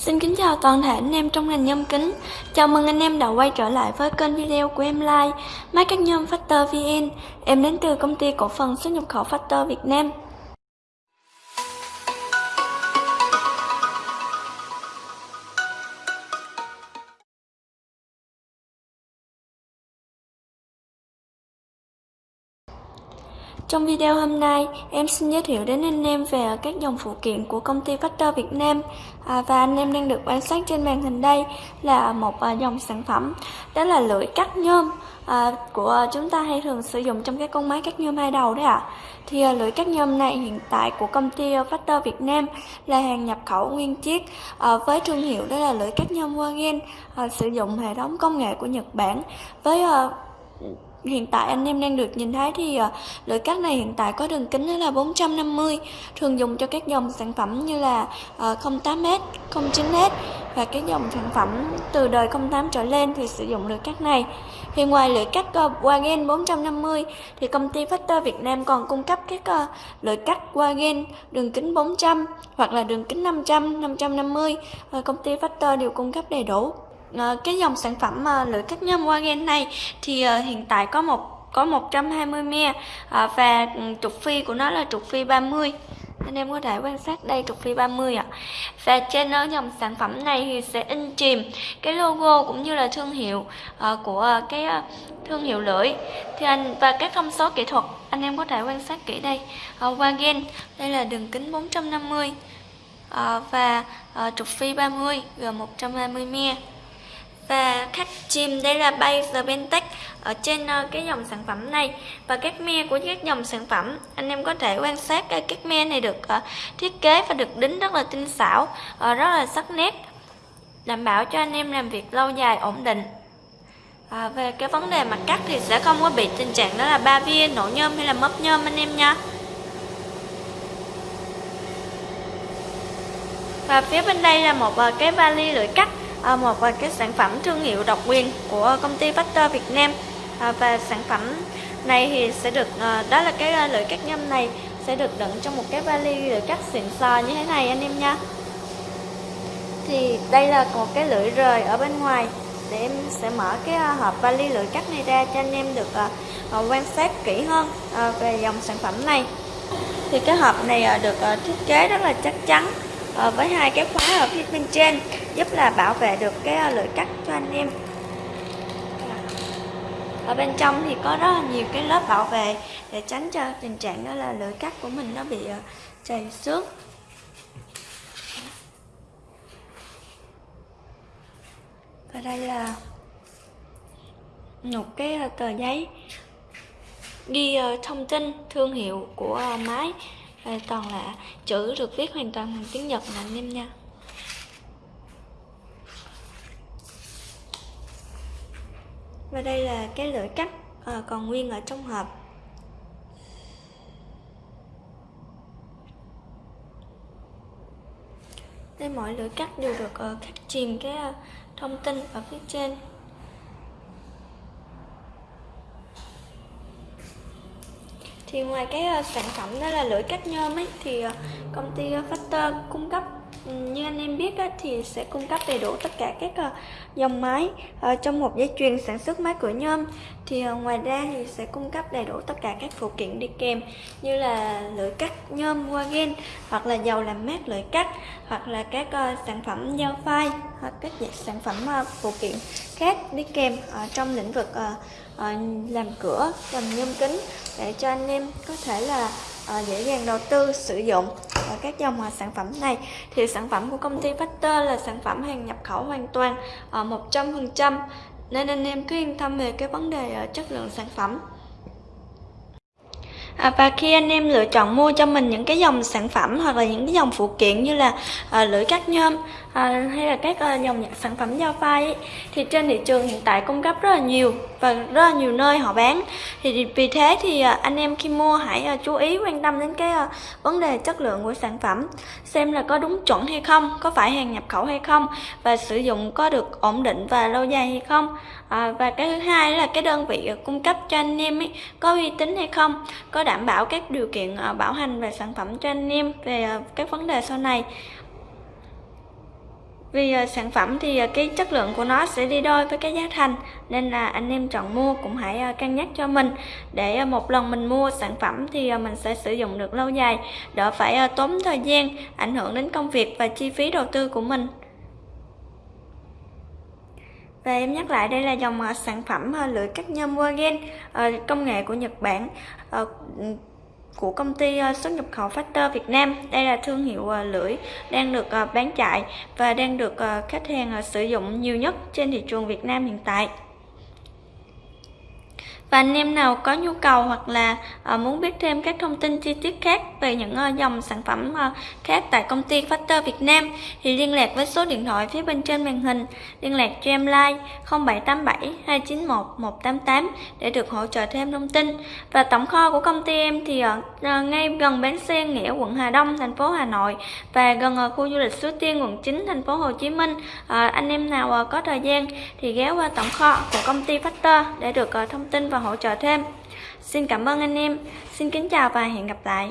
Xin kính chào toàn thể anh em trong ngành nhôm kính. Chào mừng anh em đã quay trở lại với kênh video của em Like Máy cắt nhôm Factor VN Em đến từ công ty cổ phần xuất nhập khẩu Factor Việt Nam. Trong video hôm nay, em xin giới thiệu đến anh em về các dòng phụ kiện của công ty Factor Việt Nam à, Và anh em đang được quan sát trên màn hình đây là một à, dòng sản phẩm Đó là lưỡi cắt nhôm à, của chúng ta hay thường sử dụng trong các con máy cắt nhôm hai đầu đấy ạ à. Thì à, lưỡi cắt nhôm này hiện tại của công ty Factor Việt Nam là hàng nhập khẩu nguyên chiếc à, Với thương hiệu đó là lưỡi cắt nhôm Wagen à, Sử dụng hệ thống công nghệ của Nhật Bản với à, Hiện tại anh em đang được nhìn thấy thì ờ, lưỡi cắt này hiện tại có đường kính là 450 Thường dùng cho các dòng sản phẩm như là ờ, 08M, 09S Và các dòng sản phẩm từ đời 08 trở lên thì sử dụng lưỡi cắt này. Thì ngoài lưỡi cắt ờ, Wagen 450 thì công ty Factor Việt Nam còn cung cấp các lưỡi cắt Wagen đường kính 400 hoặc là đường kính 500, 550 Công ty Factor đều cung cấp đầy đủ. Ờ, cái dòng sản phẩm ờ, lưỡi cắt nhôm Wagen này thì ờ, hiện tại có một có 120 me và ừ, trục phi của nó là trục phi 30 anh em có thể quan sát đây trục phi 30 ạ. Và trên dòng sản phẩm này thì sẽ in chìm cái logo cũng như là thương hiệu uh, của uh, cái uh, thương hiệu lưỡi. Thì anh và các thông số kỹ thuật anh em có thể quan sát kỹ đây. Uh, Wagen đây là đường kính 450 uh, và uh, trục phi 30 gồm 120 mm và khách chìm đây là bay the Bentech ở trên uh, cái dòng sản phẩm này. Và các me của các dòng sản phẩm anh em có thể quan sát cái các me này được uh, thiết kế và được đính rất là tinh xảo uh, rất là sắc nét đảm bảo cho anh em làm việc lâu dài ổn định. À, về cái vấn đề mặt cắt thì sẽ không có bị tình trạng đó là ba viên nổ nhôm hay là mấp nhôm anh em nha. Và phía bên đây là một cái vali lưỡi cắt. À, một một cái sản phẩm thương hiệu độc quyền của công ty Factor Việt Nam. À, và sản phẩm này thì sẽ được à, đó là cái lưỡi cắt nhâm này sẽ được đựng trong một cái vali lưỡi cắt xịn sò như thế này, anh em nha. Thì đây là một cái lưỡi rời ở bên ngoài để em sẽ mở cái hộp vali lưỡi cắt này ra cho anh em được quan sát kỹ hơn về dòng sản phẩm này. Thì cái hộp này được thiết kế rất là chắc chắn. Ờ, với hai cái khóa ở phía bên trên, giúp là bảo vệ được cái ờ, lưỡi cắt cho anh em. Ở bên trong thì có rất là nhiều cái lớp bảo vệ để tránh cho tình trạng đó là lưỡi cắt của mình nó bị ờ, chảy xước. Và đây là một cái tờ giấy ghi thông tin thương hiệu của máy toàn là chữ được viết hoàn toàn bằng tiếng Nhật nè anh em nha. Và đây là cái lưỡi cắt à, còn nguyên ở trong hộp. Đây mọi lưỡi cắt đều được uh, khắc chìm cái uh, thông tin ở phía trên. Thì ngoài cái ờ, sản phẩm đó là lưỡi cắt nhôm ấy, thì ờ, công ty ờ, Factor cung cấp như anh em biết thì sẽ cung cấp đầy đủ tất cả các ờ, dòng máy ờ, trong một dây chuyền sản xuất máy cửa nhôm. Thì ờ, ngoài ra thì sẽ cung cấp đầy đủ tất cả các phụ kiện đi kèm như là lưỡi cắt nhôm Wagen hoặc là dầu làm mát lưỡi cắt, hoặc là các sản phẩm dao phai hoặc các sản phẩm phụ kiện khác đi kèm trong lĩnh vực làm cửa, làm nhôm kính để cho anh em có thể là Ờ, dễ dàng đầu tư, sử dụng. Ở các dòng sản phẩm này thì sản phẩm của công ty Factor là sản phẩm hàng nhập khẩu hoàn toàn ờ, 100% nên anh em cứ yên tâm về cái vấn đề ờ, chất lượng sản phẩm. À, và khi anh em lựa chọn mua cho mình những cái dòng sản phẩm hoặc là những cái dòng phụ kiện như là à, lưỡi cắt nhôm à, hay là các à, dòng sản phẩm dao phai ấy, thì trên thị trường hiện tại cung cấp rất là nhiều và rất là nhiều nơi họ bán. Thì vì thế thì à, anh em khi mua hãy à, chú ý quan tâm đến cái à, vấn đề chất lượng của sản phẩm xem là có đúng chuẩn hay không có phải hàng nhập khẩu hay không và sử dụng có được ổn định và lâu dài hay không. À, và cái thứ hai là cái đơn vị à, cung cấp cho anh em ấy có uy tín hay không có đảm bảo các điều kiện ờ, bảo hành về sản phẩm cho anh em về ờ, các vấn đề sau này. Vì ờ, sản phẩm thì cái chất lượng của nó sẽ đi đôi với cái giá thành, nên là anh em chọn mua cũng hãy cân nhắc cho mình. Để một lần mình mua sản phẩm thì mình sẽ sử dụng được lâu dài, đỡ phải tốn thời gian, ảnh hưởng đến công việc và chi phí đầu tư của mình và em nhắc lại đây là dòng uh, sản phẩm uh, lưỡi cắt nhôm Wagen uh, công nghệ của Nhật Bản uh, của công ty xuất nhập khẩu Factor Việt Nam. Đây là thương hiệu lưỡi đang được bán chạy và đang được khách hàng sử dụng nhiều nhất trên thị trường Việt Nam hiện tại và anh em nào có nhu cầu hoặc là ờ, muốn biết thêm các thông tin chi tiết khác về những ờ, dòng sản phẩm ờ, khác tại công ty Factor Việt Nam thì liên lạc với số điện thoại phía bên trên màn hình. Liên lạc cho em like 0787 291 188 để được hỗ trợ thêm thông tin. Và tổng kho của công ty em thì ở ngay gần bến xe Nghĩa quận Hà Đông, thành phố Hà Nội và gần ở khu du lịch Suối Tiên, quận 9 thành phố Hồ Chí Minh. Anh em nào có thời gian thì ghé qua tổng kho của công ty Factor để được thông tin và và hỗ trợ thêm. Xin cảm ơn anh em. Xin kính chào và hẹn gặp lại.